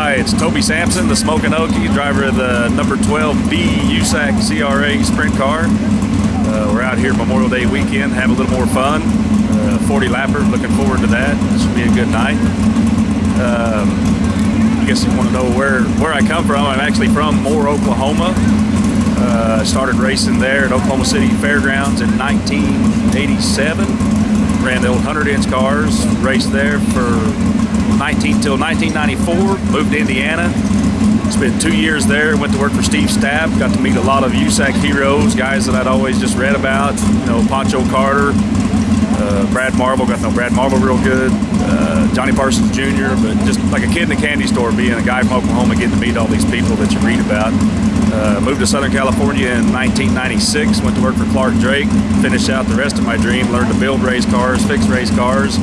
Hi, it's Toby Sampson, the Smoking Okie, driver of the number 12B USAC CRA sprint car. Uh, we're out here Memorial Day weekend, have a little more fun. Uh, 40 lapper, looking forward to that. This should be a good night. Um, I guess you want to know where, where I come from. I'm actually from Moore, Oklahoma. Uh, started racing there at Oklahoma City Fairgrounds in 1987. Ran the old 100 inch cars, raced there for 19 till 1994. Moved to Indiana. Spent two years there. Went to work for Steve Stapp. Got to meet a lot of USAC heroes, guys that I'd always just read about. You know, Pancho Carter, uh, Brad Marvel, Got to know Brad Marvel real good. Uh, Johnny Parsons Jr. But just like a kid in a candy store, being a guy from Oklahoma, getting to meet all these people that you read about. Uh, moved to Southern California in 1996. Went to work for Clark Drake. Finished out the rest of my dream. Learned to build race cars, fix race cars.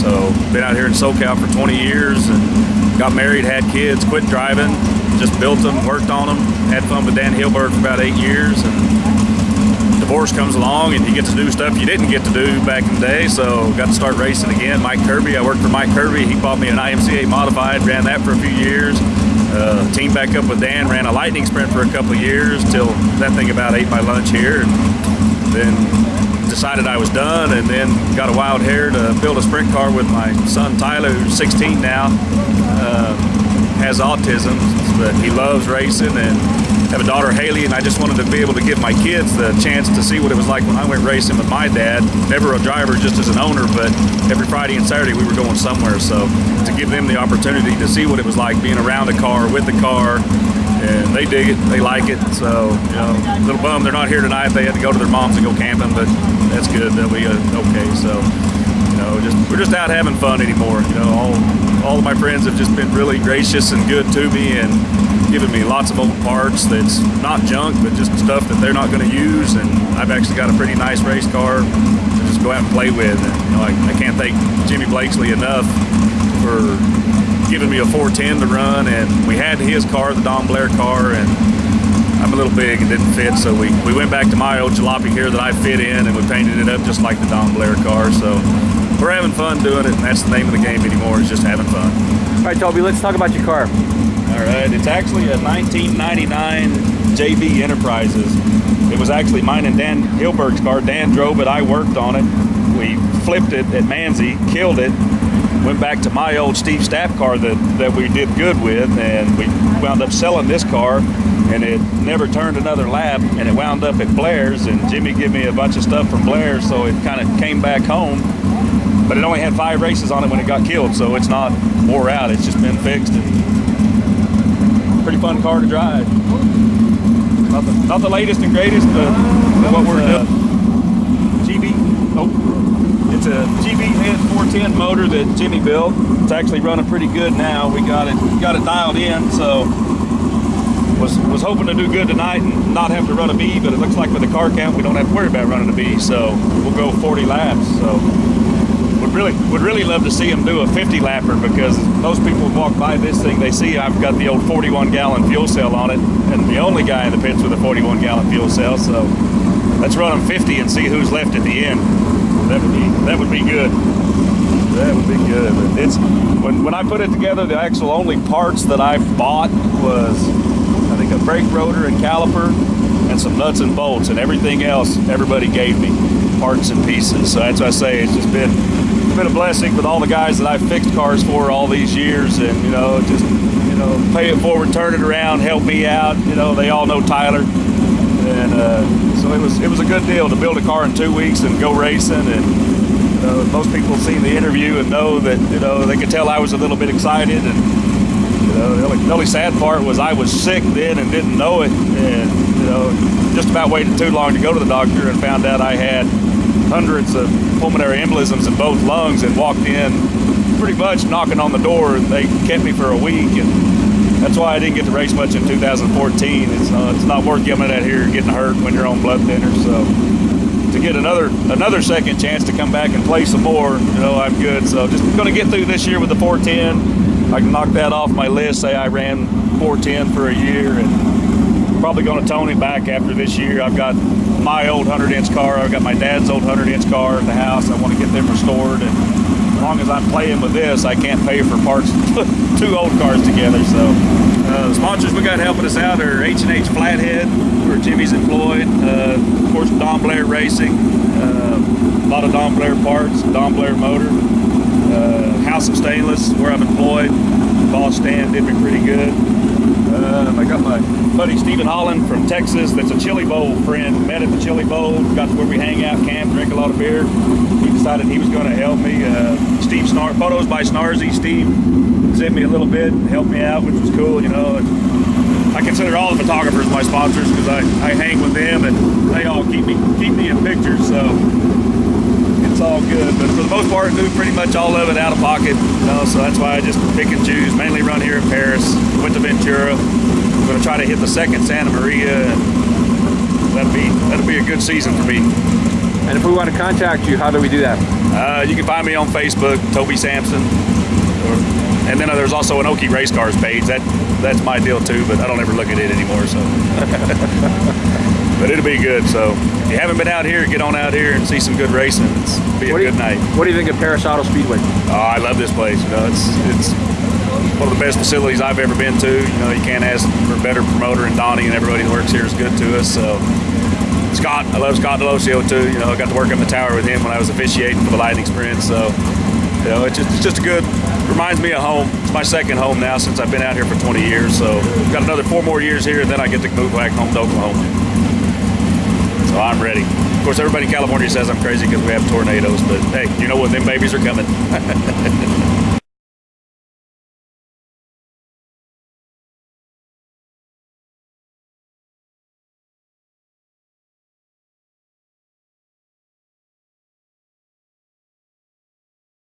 So been out here in SoCal for 20 years and got married, had kids, quit driving, just built them, worked on them, had fun with Dan Hilberg for about eight years. And divorce comes along and you get to do stuff you didn't get to do back in the day. So got to start racing again. Mike Kirby, I worked for Mike Kirby. He bought me an IMCA modified, ran that for a few years. Uh, team back up with Dan, ran a lightning sprint for a couple years till that thing about ate my lunch here. And then decided I was done and then got a wild hair to build a sprint car with my son Tyler, who's 16 now. Uh, has autism, but he loves racing and have a daughter Haley and I just wanted to be able to give my kids the chance to see what it was like when I went racing with my dad. Never a driver just as an owner, but every Friday and Saturday we were going somewhere. So to give them the opportunity to see what it was like being around a car, with the car, and they dig it, they like it. So, you know, little bum they're not here tonight. They had to go to their moms and go camping, but that's good. They'll be uh, okay. So, you know, just we're just out having fun anymore. You know, all all of my friends have just been really gracious and good to me and given me lots of old parts that's not junk, but just stuff that they're not going to use. And I've actually got a pretty nice race car to just go out and play with. And, you know, I, I can't thank Jimmy Blakesley enough for giving me a 410 to run, and we had his car, the Don Blair car, and I'm a little big and didn't fit, so we, we went back to my old jalopy here that I fit in, and we painted it up just like the Don Blair car, so we're having fun doing it, and that's the name of the game anymore, is just having fun. All right, Toby, let's talk about your car. All right, it's actually a 1999 JB Enterprises. It was actually mine and Dan Hilberg's car. Dan drove it, I worked on it. We flipped it at Manzi, killed it, went back to my old Steve Stapp car that, that we did good with, and we wound up selling this car, and it never turned another lap, and it wound up at Blair's, and Jimmy gave me a bunch of stuff from Blair's, so it kind of came back home. But it only had five races on it when it got killed, so it's not wore out. It's just been fixed, and pretty fun car to drive. Not the, not the latest and greatest, but, but what we're doing. GB, oh, it's a GB head 410 motor that Jimmy built. It's actually running pretty good now. We got it got it dialed in, so was was hoping to do good tonight and not have to run a B, but it looks like with the car count we don't have to worry about running a B, so we'll go 40 laps. So would really would really love to see him do a 50 lapper because most people walk by this thing, they see I've got the old 41 gallon fuel cell on it, and the only guy in the pits with a 41 gallon fuel cell. So let's run them 50 and see who's left at the end. That would be that would be good. That would be good. It's when when I put it together, the actual only parts that I bought was I think a brake rotor and caliper and some nuts and bolts, and everything else everybody gave me parts and pieces. So that's why I say it's just been been a blessing with all the guys that I've fixed cars for all these years, and you know just you know pay it forward, turn it around, help me out. You know they all know Tyler, and uh, so it was it was a good deal to build a car in two weeks and go racing and. Uh, most people see the interview and know that you know they could tell I was a little bit excited and you know the only, the only sad part was I was sick then and didn't know it and you know just about waited too long to go to the doctor and found out I had hundreds of pulmonary embolisms in both lungs and walked in pretty much knocking on the door and they kept me for a week and that's why I didn't get to race much in 2014 it's, uh, it's not worth giving out here getting hurt when you're on blood thinners so to get another another second chance to come back and play some more, you know, I'm good. So just going to get through this year with the 410. I can knock that off my list. Say I ran 410 for a year and probably going to tone it back after this year. I've got my old 100 inch car. I've got my dad's old 100 inch car at the house. I want to get them restored. And as long as I'm playing with this, I can't pay for parts two old cars together. So uh, the sponsors we got helping us out are H&H Flathead, where Jimmy's employed. Uh, of course, Don Blair Racing. Uh, a lot of Don Blair parts, Don Blair Motor. Uh, House of Stainless, where I'm employed. Boss Stan did me pretty good. Um, I got my buddy Stephen Holland from Texas that's a Chili Bowl friend. Met at the Chili Bowl, got to where we hang out, camp, drink a lot of beer. He decided he was going to help me. Uh, Steve Snar, photos by Snarzy. Steve sent me a little bit and helped me out, which was cool, you know. I consider all the photographers my sponsors because I, I hang with them and they all keep me keep me in pictures. So all good. But for the most part, do pretty much all of it out of pocket. You know, so that's why I just pick and choose. Mainly run here in Perris. Went to Ventura. I'm going to try to hit the second Santa Maria. And that'll be that'll be a good season for me. And if we want to contact you, how do we do that? Uh, you can find me on Facebook, Toby Sampson. Or, and then there's also an Okie Race Cars page. That that's my deal too, but I don't ever look at it anymore. So, but it'll be good. So if you haven't been out here, get on out here and see some good racing. It's be a What do good you, night. What do you think of Perris Auto Speedway? Oh, I love this place. You know, it's it's one of the best facilities I've ever been to. You know, you can't ask for a better promoter, and Donnie and everybody that works here is good to us. So. Scott, I love Scott Delosio too. You know, I got to work on the tower with him when I was officiating for the Lightning Sprint. So, you know, it's just, it's just a good, reminds me of home. It's my second home now since I've been out here for 20 years. So, I've got another four more years here, and then I get to move back home to Oklahoma. So I'm ready. Of course, everybody in California says I'm crazy because we have tornadoes, but hey, you know what? Them babies are coming.